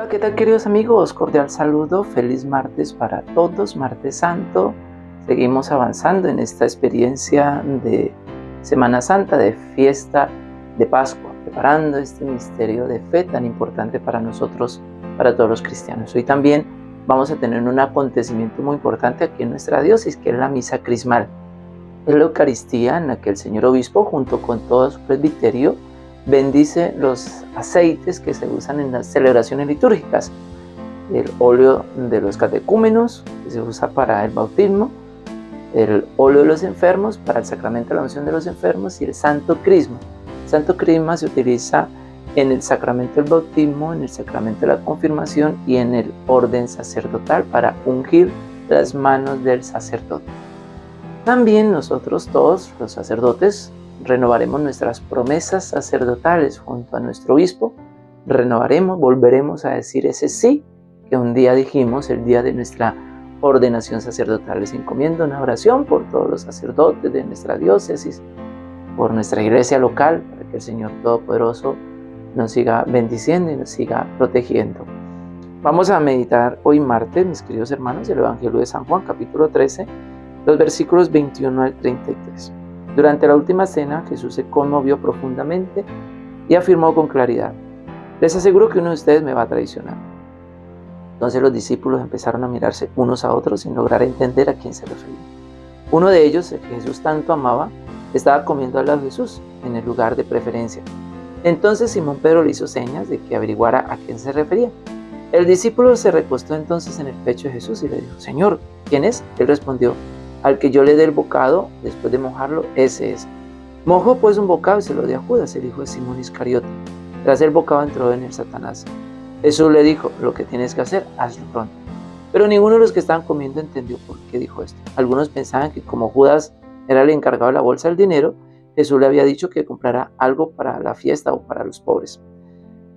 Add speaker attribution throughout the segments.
Speaker 1: Hola, ¿qué tal queridos amigos? Cordial saludo, feliz martes para todos, martes santo. Seguimos avanzando en esta experiencia de Semana Santa, de fiesta de Pascua, preparando este misterio de fe tan importante para nosotros, para todos los cristianos. Hoy también vamos a tener un acontecimiento muy importante aquí en nuestra diócesis, que es la misa crismal. Es la Eucaristía en la que el señor obispo, junto con todo su presbiterio, bendice los aceites que se usan en las celebraciones litúrgicas. El óleo de los catecúmenos, que se usa para el bautismo, el óleo de los enfermos para el sacramento de la unción de los enfermos y el santo crisma. El santo crisma se utiliza en el sacramento del bautismo, en el sacramento de la confirmación y en el orden sacerdotal para ungir las manos del sacerdote. También nosotros todos, los sacerdotes, renovaremos nuestras promesas sacerdotales junto a nuestro obispo, renovaremos, volveremos a decir ese sí que un día dijimos el día de nuestra ordenación sacerdotal. Les encomiendo una oración por todos los sacerdotes de nuestra diócesis, por nuestra iglesia local, para que el Señor Todopoderoso nos siga bendiciendo y nos siga protegiendo. Vamos a meditar hoy martes, mis queridos hermanos, el Evangelio de San Juan, capítulo 13, los versículos 21 al 33. Durante la última cena, Jesús se conmovió profundamente y afirmó con claridad, les aseguro que uno de ustedes me va a traicionar. Entonces los discípulos empezaron a mirarse unos a otros sin lograr entender a quién se refería. Uno de ellos, el que Jesús tanto amaba, estaba comiendo al lado de Jesús, en el lugar de preferencia. Entonces Simón Pedro le hizo señas de que averiguara a quién se refería. El discípulo se recostó entonces en el pecho de Jesús y le dijo, Señor, ¿quién es? Él respondió, al que yo le dé el bocado, después de mojarlo, ese es. Mojó pues un bocado y se lo dio a Judas, el hijo de Simón Iscariote. Tras el bocado entró en el Satanás. Jesús le dijo, lo que tienes que hacer, hazlo pronto. Pero ninguno de los que estaban comiendo entendió por qué dijo esto. Algunos pensaban que como Judas era el encargado de la bolsa del dinero, Jesús le había dicho que comprara algo para la fiesta o para los pobres.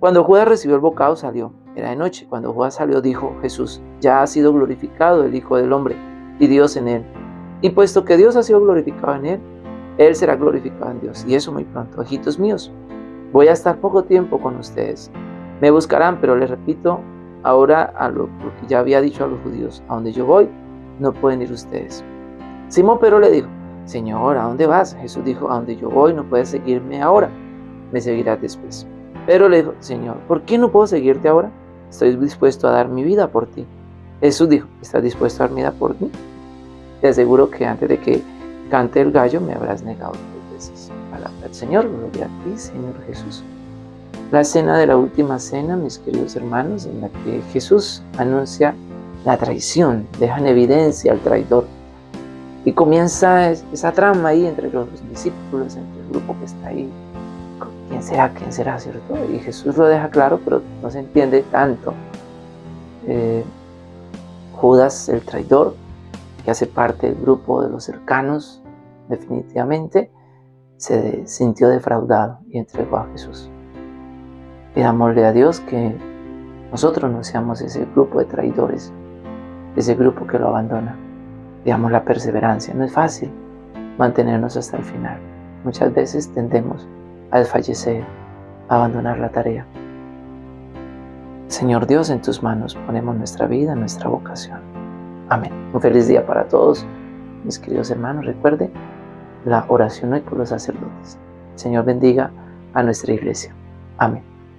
Speaker 1: Cuando Judas recibió el bocado salió. Era de noche. Cuando Judas salió dijo Jesús, ya ha sido glorificado el Hijo del Hombre y Dios en él. Y puesto que Dios ha sido glorificado en él, él será glorificado en Dios. Y eso muy pronto. Hijitos míos, voy a estar poco tiempo con ustedes. Me buscarán, pero les repito, ahora a lo que ya había dicho a los judíos, a donde yo voy, no pueden ir ustedes. Simón Pedro le dijo, Señor, ¿a dónde vas? Jesús dijo, a donde yo voy, no puedes seguirme ahora, me seguirás después. Pero le dijo, Señor, ¿por qué no puedo seguirte ahora? Estoy dispuesto a dar mi vida por ti. Jesús dijo, ¿estás dispuesto a dar mi vida por mí? Te aseguro que antes de que cante el gallo me habrás negado tres veces. Palabra del Señor, gloria a ti, Señor Jesús. La cena de la última cena, mis queridos hermanos, en la que Jesús anuncia la traición, deja en evidencia al traidor. Y comienza esa trama ahí entre los discípulos, entre el grupo que está ahí. ¿Quién será? ¿Quién será? ¿Cierto? Y Jesús lo deja claro, pero no se entiende tanto. Eh, Judas, el traidor, que hace parte del grupo de los cercanos, definitivamente se sintió defraudado y entregó a Jesús. Pidámosle a Dios que nosotros no seamos ese grupo de traidores, ese grupo que lo abandona. Pidamos la perseverancia. No es fácil mantenernos hasta el final. Muchas veces tendemos a desfallecer, a abandonar la tarea. Señor Dios, en tus manos ponemos nuestra vida, nuestra vocación. Amén. Un feliz día para todos, mis queridos hermanos. Recuerde la oración hoy por los sacerdotes. Señor bendiga a nuestra iglesia. Amén.